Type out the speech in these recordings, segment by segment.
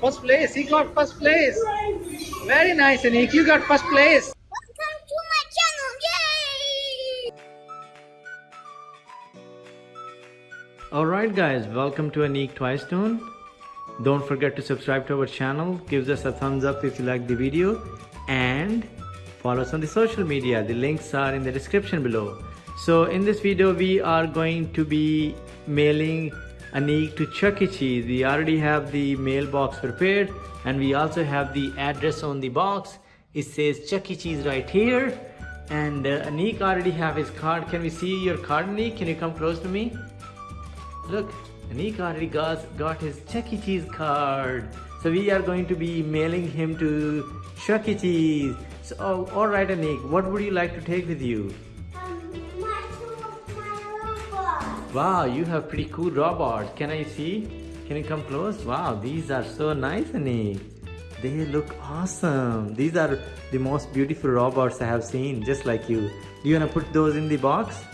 First place. He got first place. Very nice, Anik. You got first place. Welcome to my channel. Yay! Alright guys, welcome to Anik Twice Tune. Don't forget to subscribe to our channel, give us a thumbs up if you like the video and follow us on the social media. The links are in the description below. So in this video we are going to be mailing Anik to Chuck E. Cheese. We already have the mailbox prepared and we also have the address on the box. It says Chuck E. Cheese right here and uh, Anik already have his card. Can we see your card Anik? Can you come close to me? Look, Anik already got, got his Chuck E. Cheese card. So we are going to be mailing him to Chuck E. Cheese. So, oh, alright Anik, what would you like to take with you? Wow, you have pretty cool robots. Can I see? Can you come close? Wow, these are so nice Anik. They look awesome. These are the most beautiful robots I have seen, just like you. Do you want to put those in the box?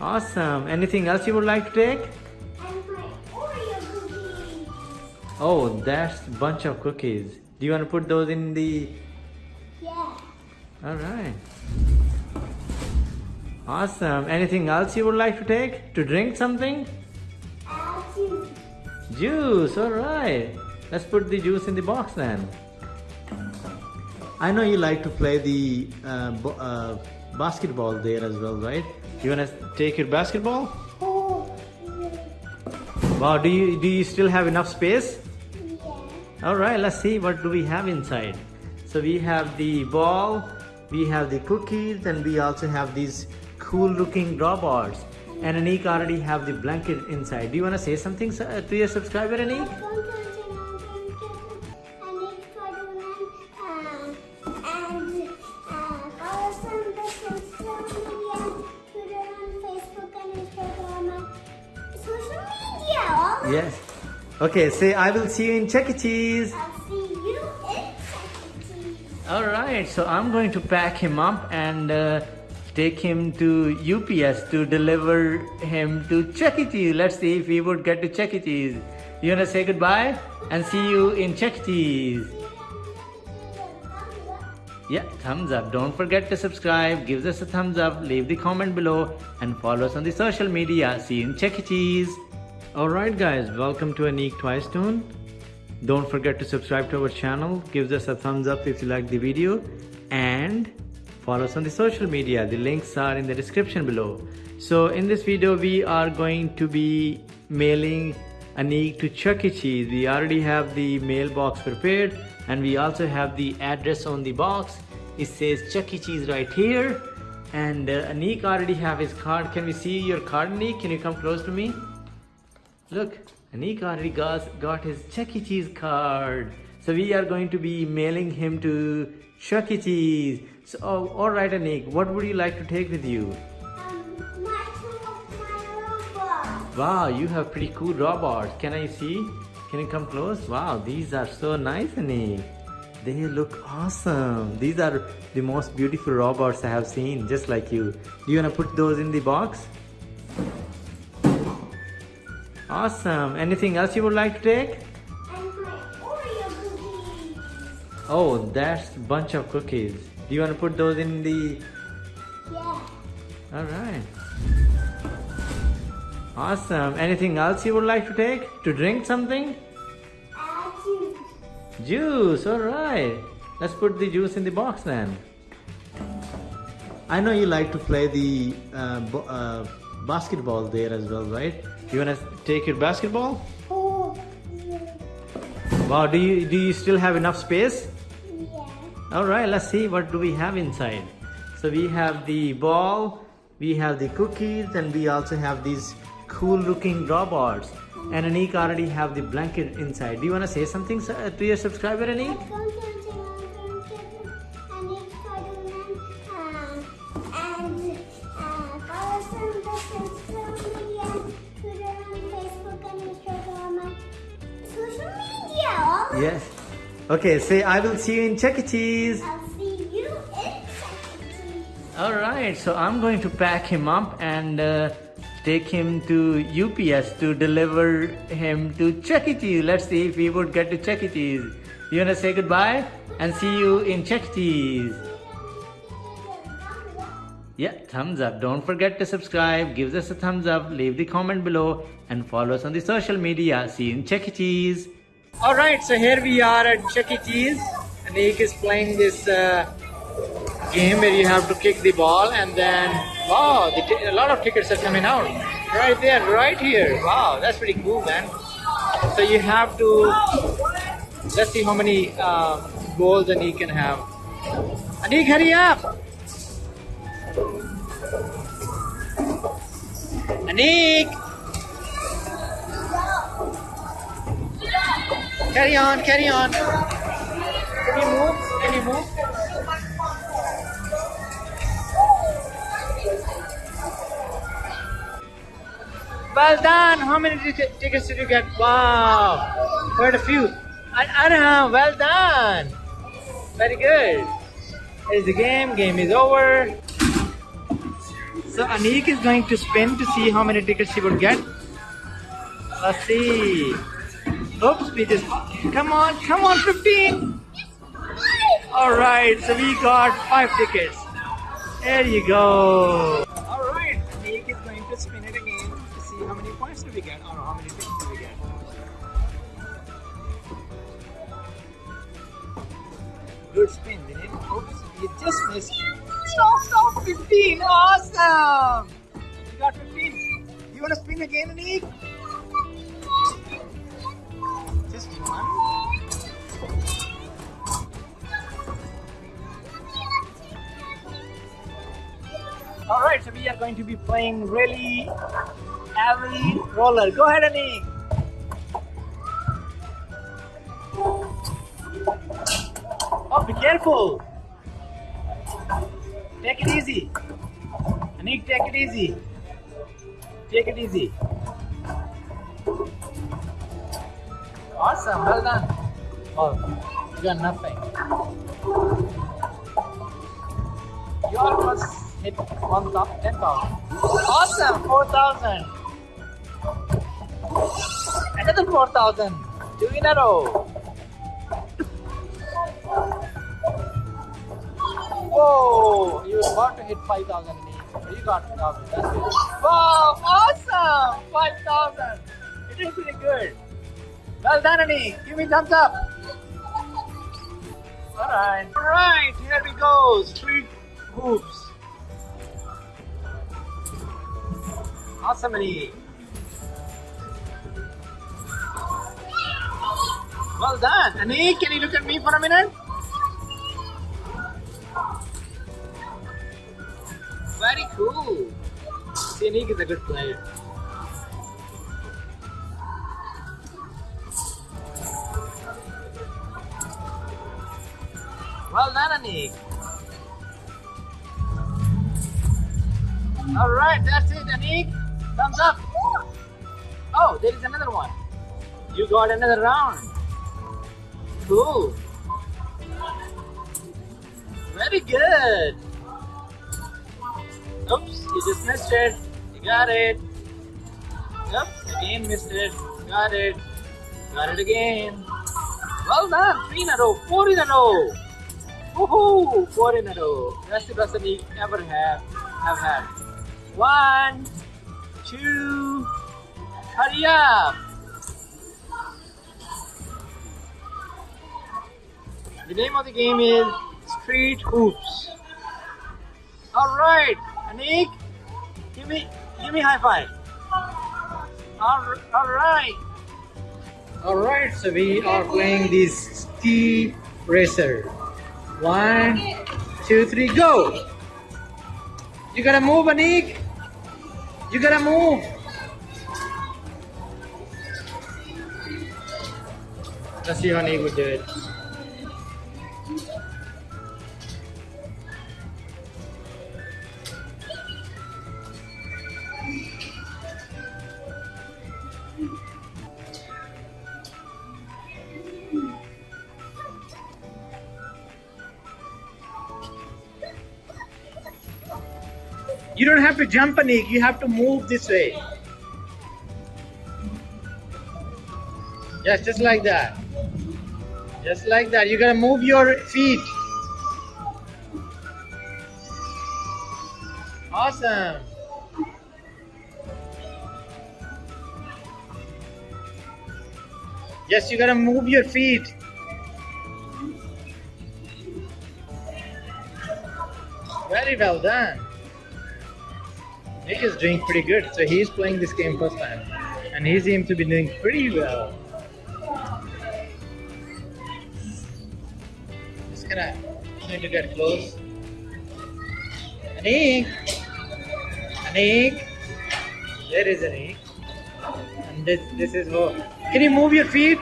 Awesome. Anything else you would like to take? And my Oreo cookies. Oh, that's bunch of cookies. Do you want to put those in the... Yeah. Alright. Awesome. Anything else you would like to take? To drink something? You. Juice, alright. Let's put the juice in the box then. I know you like to play the uh, uh, basketball there as well, right? You wanna take your basketball? Oh. Wow, do you do you still have enough space? Yeah. Alright, let's see what do we have inside. So we have the ball, we have the cookies, and we also have these cool looking robots. And Anik already have the blanket inside. Do you wanna say something uh, to your subscriber, Anik? Welcome to channel. And uh, follow us on the social media, Twitter and Facebook and Instagram and social media. Yes. Okay, say I will see you in Chuck E. Cheese. I'll see you in second. Alright, so I'm going to pack him up and uh, take him to UPS to deliver him to Chuck E. Cheese. Let's see if we would get to Chuck E. Cheese. You wanna say goodbye and see you in Chuck E. Cheese. Yeah, thumbs up. Don't forget to subscribe, give us a thumbs up, leave the comment below, and follow us on the social media. See you in Chuck E. Cheese. Alright, guys, welcome to Anik Twice Tune. Don't forget to subscribe to our channel, give us a thumbs up if you like the video, and follow us on the social media. The links are in the description below. So, in this video, we are going to be mailing Anik to Chuck E. Cheese. We already have the mailbox prepared and we also have the address on the box. It says Chuck E. Cheese right here. And uh, Anik already have his card. Can we see your card, Anik? Can you come close to me? Look, Anik already got, got his Chuck E. Cheese card. So we are going to be mailing him to Chuck E. Cheese. So, oh, alright Anik, what would you like to take with you? Um, my my robot. Wow, you have pretty cool robots. Can I see? Can you come close? Wow, these are so nice, Anik. They look awesome. These are the most beautiful robots I have seen, just like you. Do you want to put those in the box? Awesome. Anything else you would like to take? And my Oreo cookies. Oh, that's a bunch of cookies. Do you want to put those in the... Yeah. Alright. Awesome. Anything else you would like to take? To drink something? You. Juice, alright. Let's put the juice in the box then. I know you like to play the uh, uh, basketball there as well, right? You wanna take your basketball? Oh, yeah. Wow, do you do you still have enough space? Yeah. Alright, let's see what do we have inside. So we have the ball, we have the cookies, and we also have these cool looking robots. And Anik already have the blanket inside. Do you wanna say something to your subscriber, Anik? Okay, say I will see you in Chuck E. Cheese. I'll see you in second. Alright, so I'm going to pack him up and uh, take him to UPS to deliver him to Chuck E. Cheese. Let's see if he would get to Chuck E. Cheese. You wanna say goodbye and see you in Chuck E. Cheese. Yeah, thumbs up. Don't forget to subscribe. Give us a thumbs up. Leave the comment below and follow us on the social media. See you in Chuck E. Cheese. All right, so here we are at Chuck E. Cheese. Anik is playing this uh, game where you have to kick the ball and then wow, the a lot of tickets are coming out right there, right here. Wow, that's pretty cool, man. So you have to let's see how many uh, goals Anik can have. Anik, hurry up! Anik! Carry on, carry on. Can you move? Can you move? Well done. How many tickets did you get? Wow, quite a few. An- Anna, well done. Very good. Here's the game. Game is over. So Anik is going to spin to see how many tickets he would get. Let's see. Oops, we just come on, come on, 15. All right, so we got five tickets. There you go. All right, Anik is going to spin it again to see how many points do we get or how many tickets do we get. Good spin, it? Oops, you just missed. Stop, stop, 15. Awesome. You got 15. You want to spin again, Anik? We are going to be playing really heavy roller. Go ahead, Anik. Oh, be careful. Take it easy. Anik, take it easy. Take it easy. Awesome, well done. Oh, you got nothing. You almost hit one top, 10,000. Awesome, 4,000. Another 4,000. Two in a row. Whoa, you were about to hit 5,000 in each. You got 2,000. That's it. Wow, awesome! 5,000. It is pretty good. Well done, Annie. Give me thumbs up. Alright. Alright, here we go. Street hoops. Awesome, Annie. Well done. Annie, can you look at me for a minute? Very cool. See, Anik is a good player. Well done, Anik. All right, that's it, Anik. Thumbs up. Oh, there is another one. You got another round. Cool. Very good. Oops, you just missed it. You got it. Yep, again missed it. Got it. Got it again. Well done. Three in a row. Four in a row. Woohoo! Four in a row. That's the best we ever have have had. One, two, hurry up! The name of the game is Street Hoops. Alright, Anik, give me give me high five. All, all right. All right, so we are playing this ski racer. One, two, three, go! You gotta move, Anik. You gotta move. Let's see how Anik would do it. Jump, Anik. You have to move this way. Yes, just like that. Just like that. You gotta move your feet. Awesome. Yes, you gotta move your feet. Very well done. Nick is doing pretty good. So he's playing this game first time. And he seems to be doing pretty well. Just gonna try to get close. Anik! Anik! There is Anik. And this this is how can you move your feet?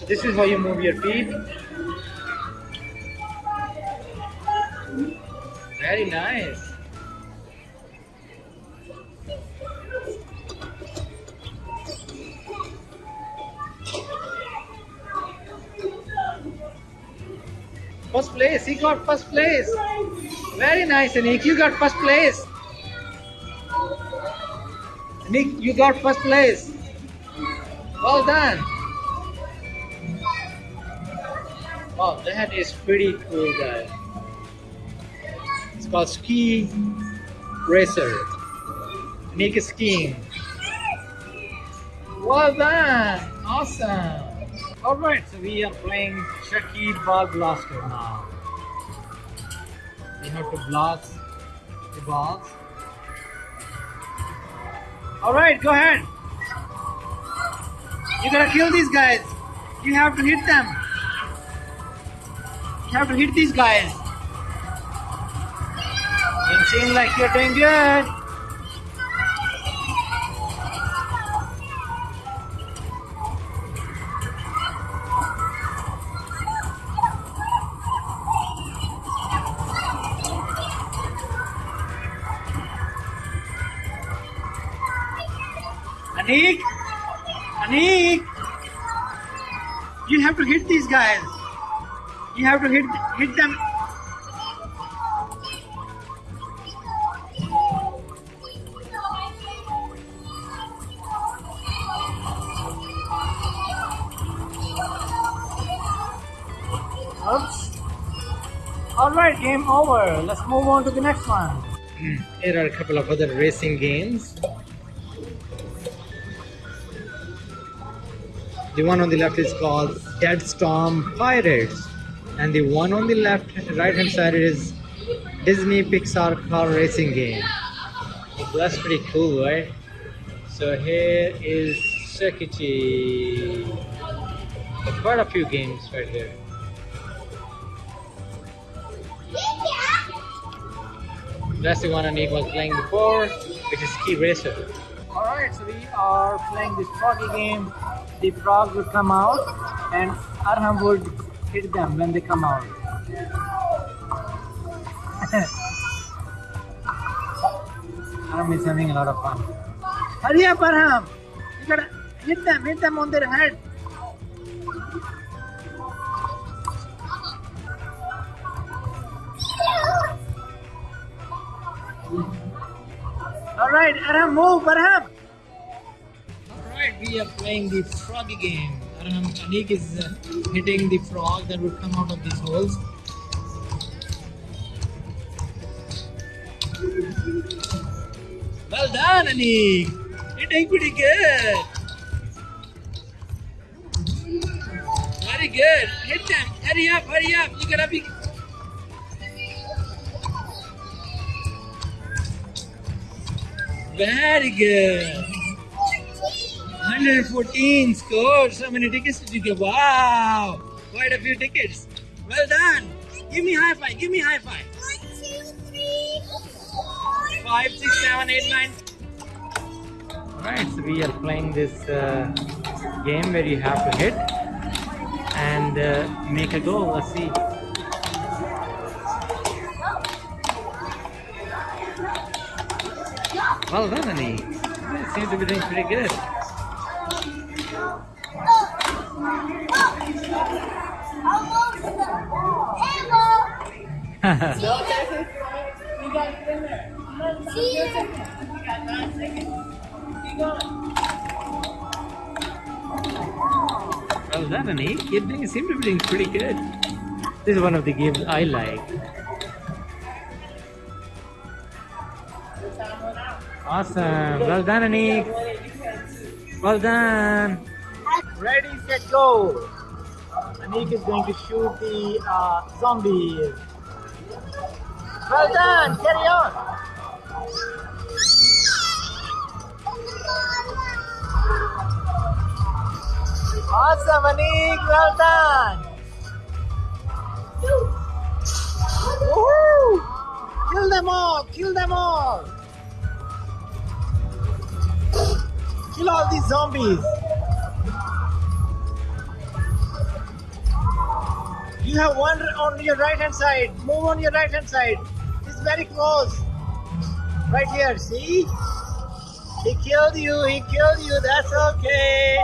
So this is how you move your feet. Very nice. First place, he got first place. Very nice, Nick. You got first place. Nick, you got first place. Well done. Oh, that is pretty cool, guys. It's called Ski Racer. Nick is skiing. Well done. Awesome. Alright, so we are playing Chucky Ball Blaster now. We have to blast the balls. Alright, go ahead. You gotta kill these guys. You have to hit them. You have to hit these guys. You seem like you're doing good. Anik! Anik! You have to hit these guys. You have to hit hit them. Oops. Alright, game over. Let's move on to the next one. Here are a couple of other racing games. The one on the left is called Dead Storm Pirates, and the one on the left, right hand side is Disney Pixar car racing game. That's pretty cool, right? So here is Sekichi. Quite a few games right here. That's the one Anik was playing before, which is Ski Racer. Alright, so we are playing this froggy game. The frog would come out and Arham would hit them when they come out. Arham is having a lot of fun. Hurry up, Arham! You gotta hit them, hit them on their head. Alright, Arham, move, Arham! We are playing the froggy game. Arham, Anik is uh, hitting the frog that would come out of these holes. Well done, Anik! Doing pretty good! Very good! Hit them! Hurry up, hurry up! You gotta be Very good. 114 scored. So many tickets did you get? Wow. Quite a few tickets. Well done. Give me high five. Give me high five. One, two, three, four. Five, six, seven, eight, nine. Alright, so we are playing this uh, game where you have to hit and uh, make a goal. Let's see. Well done, Annie. You seem to be doing pretty good. You. Well done, Anik. Doing, seem to be doing pretty good. This is one of the games I like. Awesome. Well done, Anik. Well done. Ready, set, go. Anik is going to shoot the uh, zombies. Well done. Carry on. Awesome, Anik. Well done. Woohoo! Kill them all. Kill them all. Kill all these zombies. You have one on your right hand side. Move on your right hand side. It's very close. Right here, see? He killed you, he killed you, that's okay.